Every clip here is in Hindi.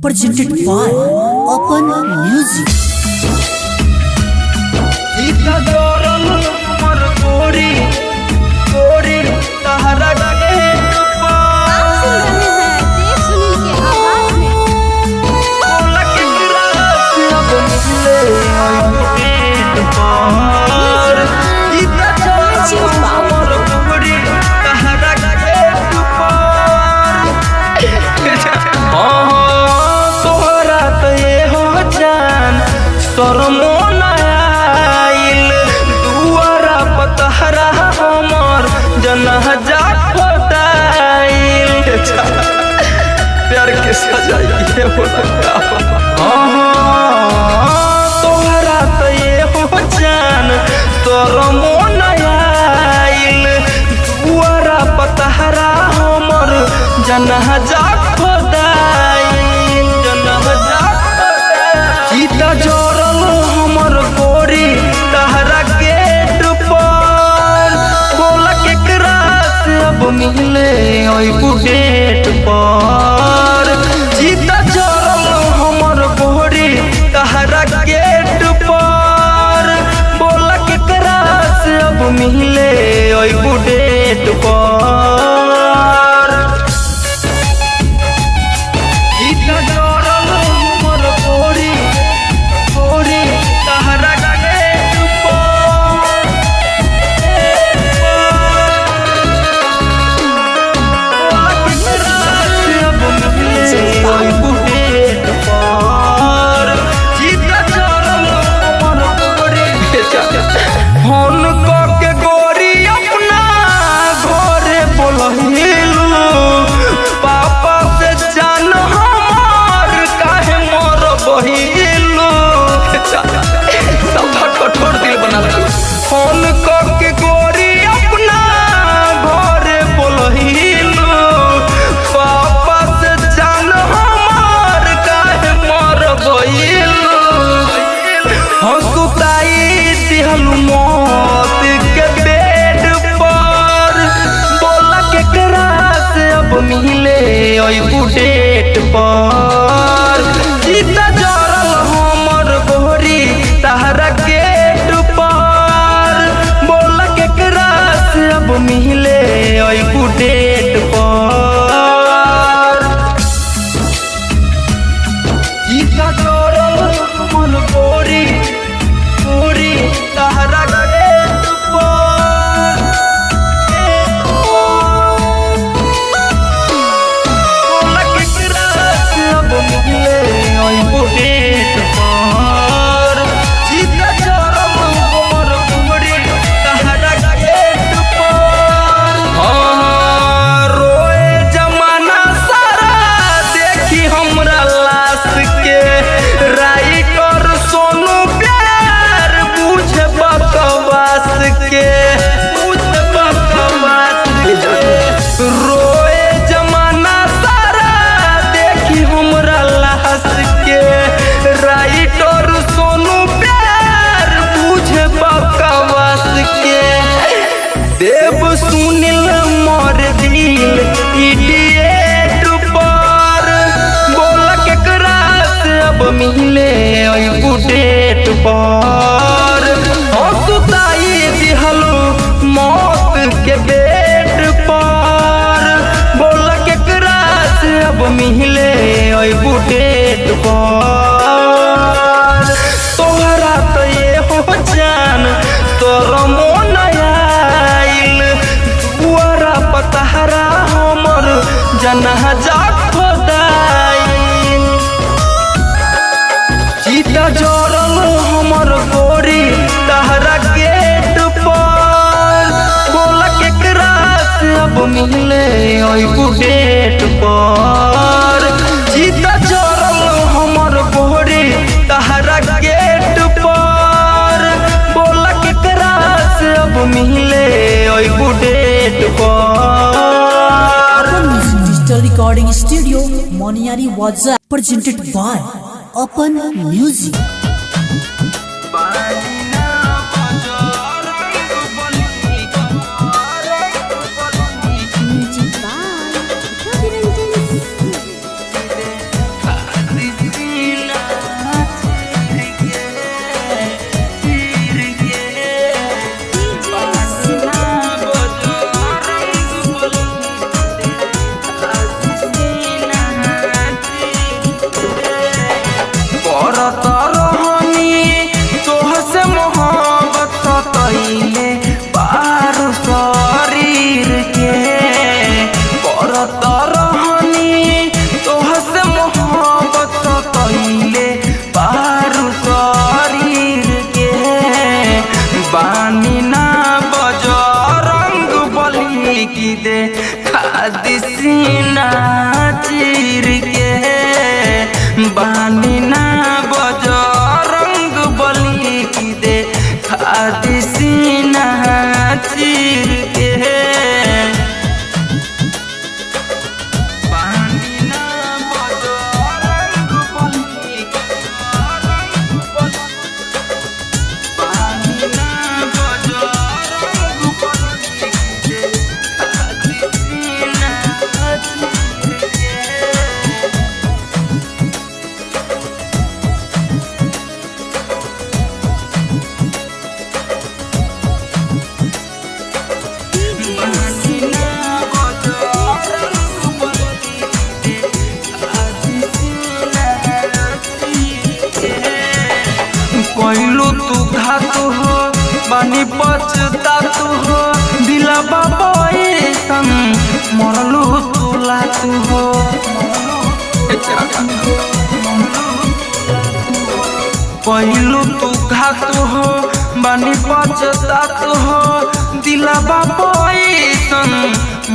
Presented by Open Music. Mar. ございま मिले डेट पर। जीता चरल हमर बोहरे, तहरा गेट पर। बोला केकरा से अब मिले डेट पर। डिजिटल रिकॉर्डिंग स्टूडियो मोनियारी वाजा प्रेजेंटेड बाय अपन म्यूज़िक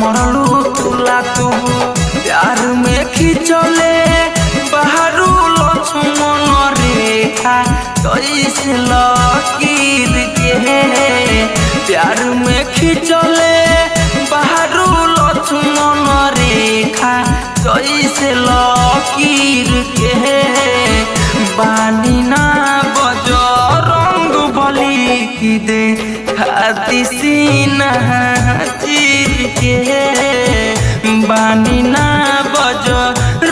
मरलू तुला तू। प्यार में खिंचले, बहरू लो मन रेखा कैसे तो लकीर के प्यार में खिंचले, बहरू लो मन रेखा कैसे तो लकीर के बानी ना बजो रंग बली की दे। खाती सीना जी के बानी ना बज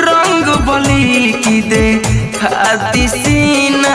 रंग बोली की दे खाती सीना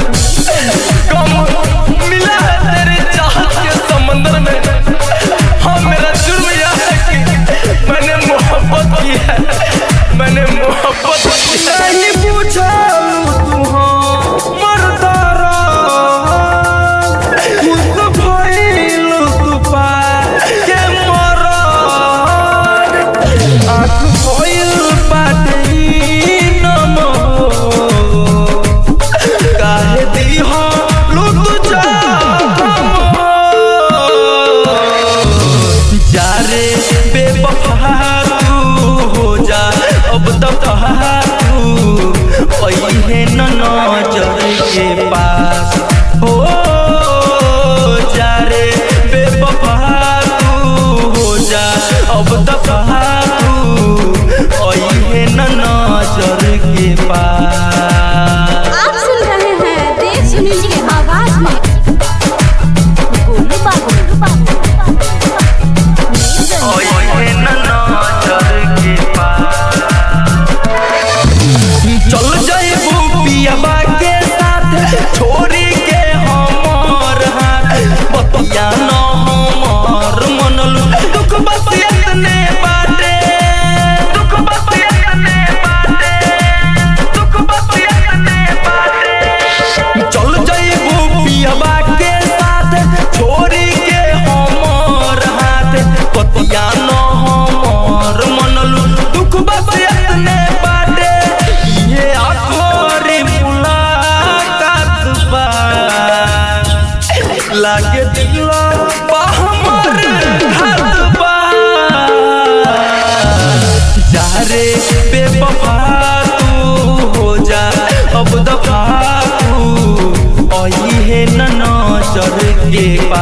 Sally. que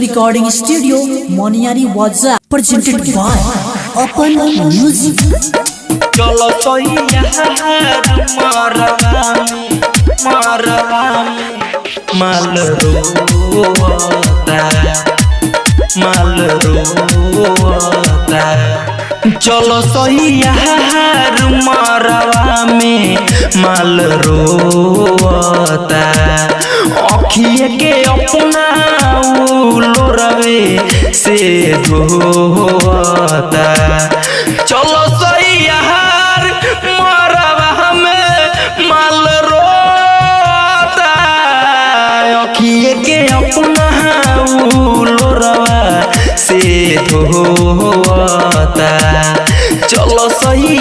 recording studio Maniyari वाजा presented by अपन म्यूज़िक चलो तो यहाँ मरवा मरवा माल रोता चलो सैया मरवा में माल रोता अखिए के अपना लोरवे से धोता चलो सही से धोता चलो सही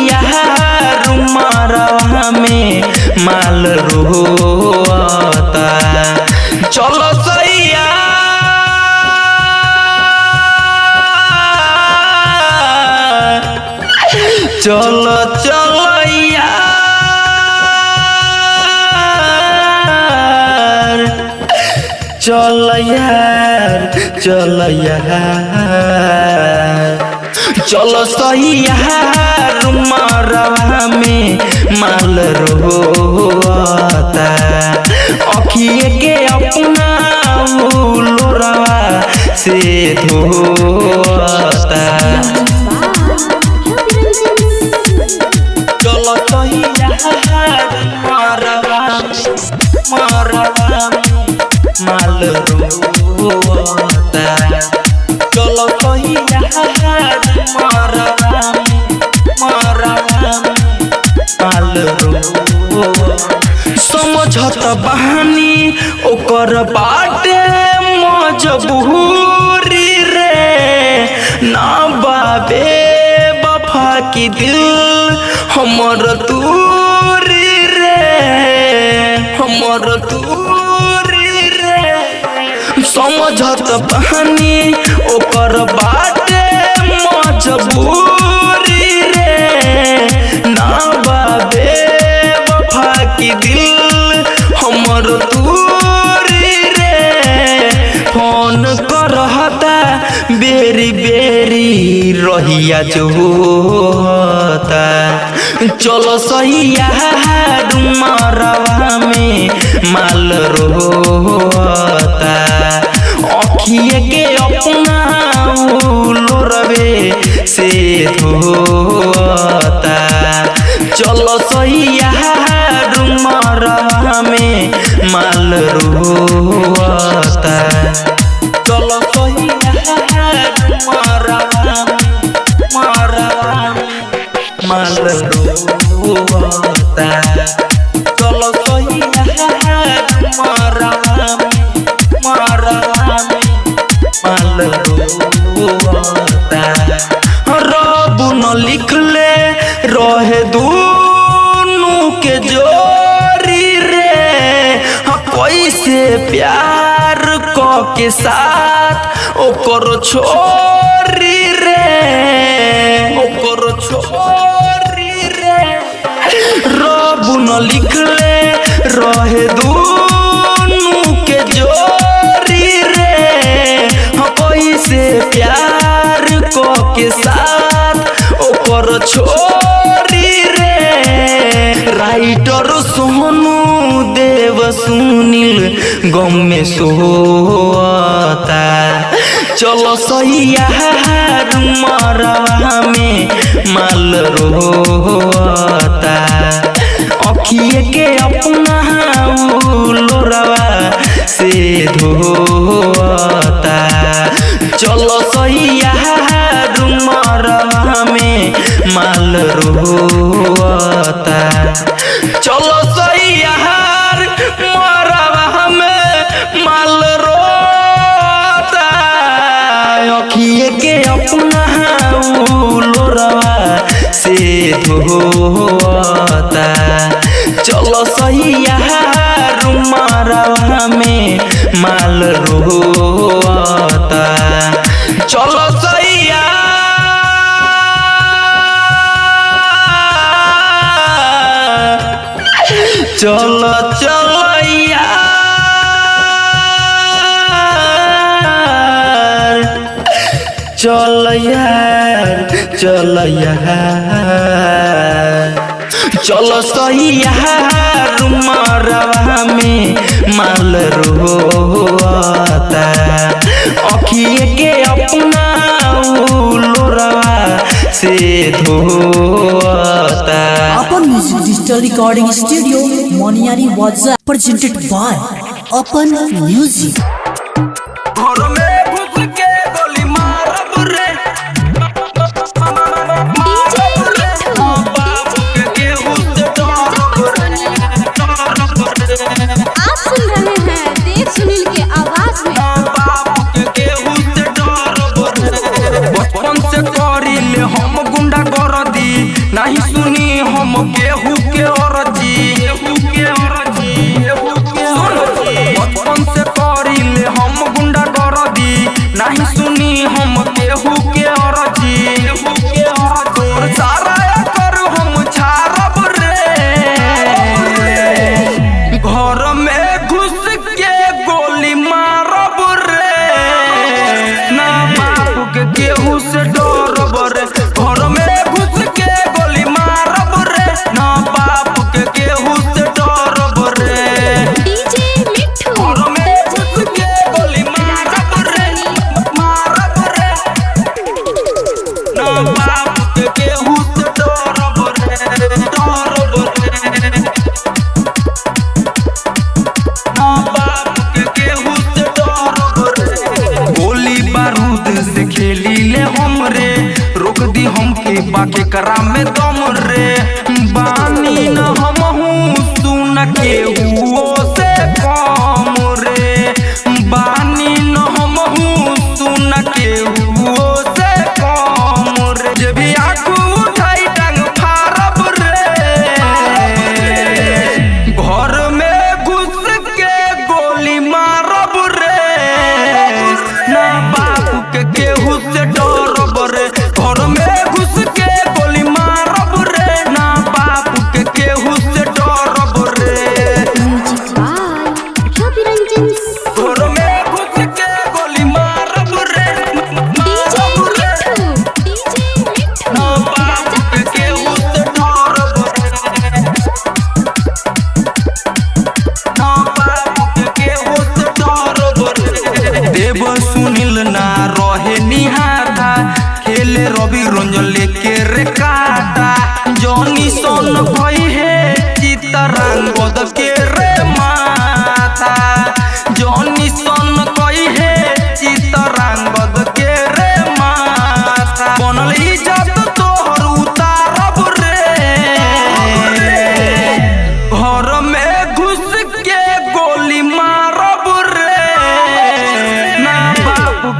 मरवा में माल रोता चलो सही यार चलो चलो चल यार चल यार। चलो सही यार मरवा में माल रोता अखिए के अपना लोरवा से धोता। ओकर बाटे मजबूरी रे। ना बाबे बफा की दिल हमर दूरी रे। हमर दूरी रे। समझत बहानी ओकर बाटे मजबूरी। रहिया जो होता चलो सही यार मरवा में माल रोता अखिए के अपना लोरवे से धोता चलो सही यार मरवा में माल रोता साथ छोरी रे छोरी रे। रब न रहे दूनु के जोरी रे। हाँ, कैसे प्यार क के साथ ओकर छोरी सुनिल, गम में सोता चलो सैया मरवा में माल रोता अखिए के अपना लोरवा से धोता चलो सैया मरवा में माल रोता चलो धोता चलो सैया रुमारा में माल रोता चलो सैया चलो चलो चल यार चल यार। चलो सही मरवा में माल अखिए के अपना से अपन music digital recording studio Maniyari वाजा प्रेजेंटेड बाय अपन म्यूज़िक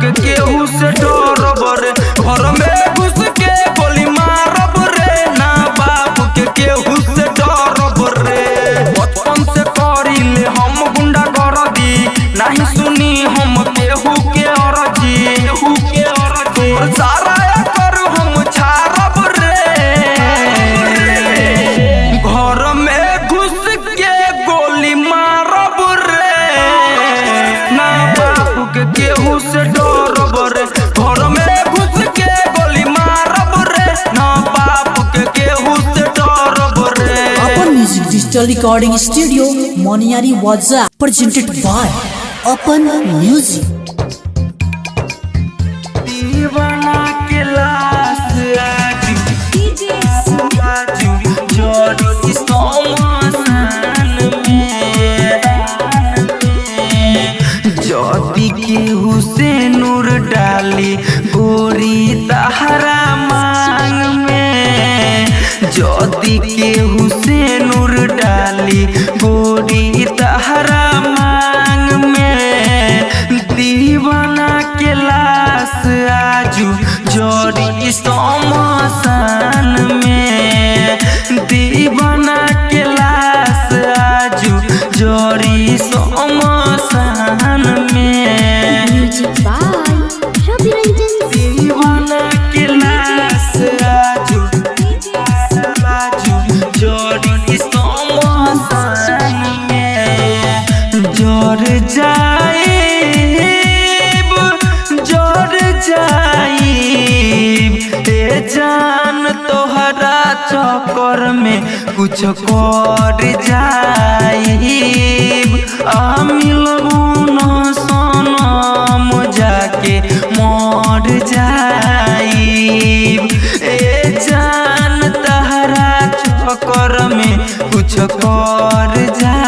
केहू से डिजिटल रिकॉर्डिंग स्टूडियो मोनियारी वाजा प्रेजेंटेड बाय अपन म्यूज़िक हरा मांग में। ज्योति के हुसैन वाली गोरी चक्कर में कुछ कर जाइब। आ मिलबू न सनम जाके मर जाइब। ए जान तहरा चक्कर में कुछ कर जा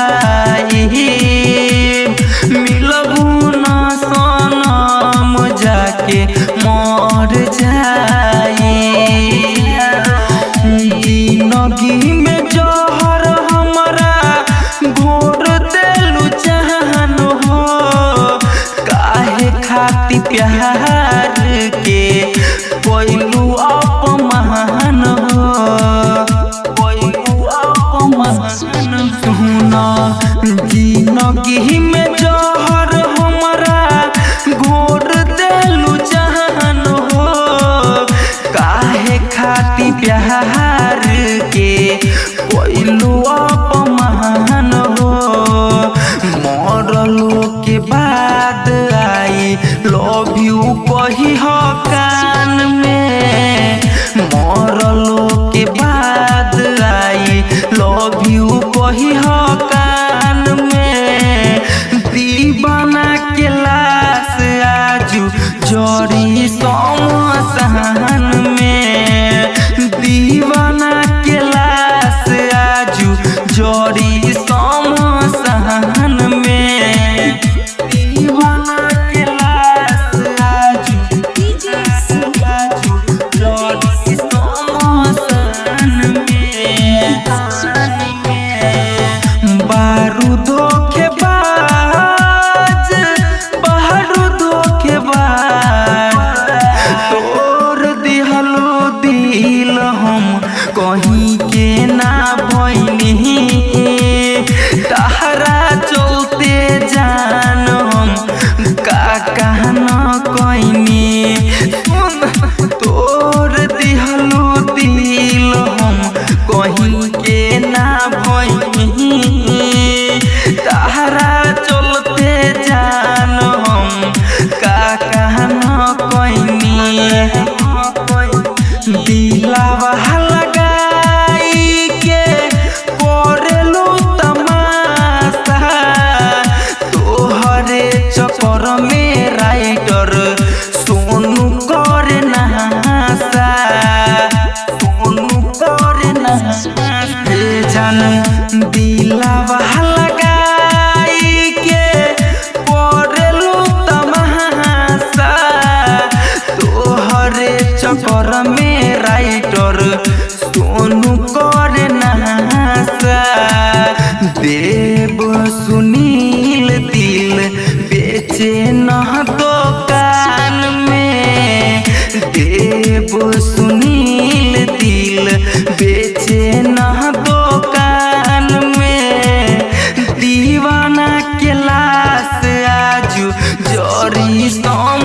करी सम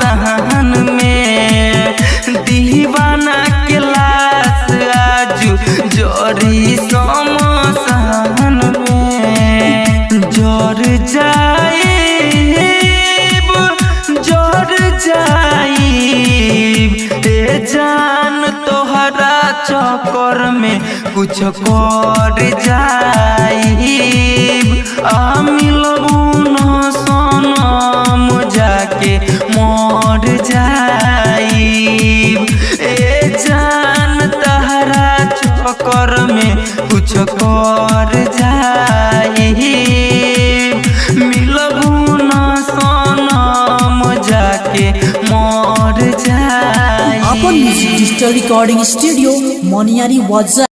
सहन में दीवाना के लाश आजू सम सहन में ज़ोर जाए ज़ोर जाई ते जान तोहरा चक्कर में कुछ कर जाई आ मिलबू ना के मोर जाई। ए जान तहरा चक्कर में कुछ कर जाई। मिलबू सनम जाके जाई। अपन music digital recording studio Maniyari वाजा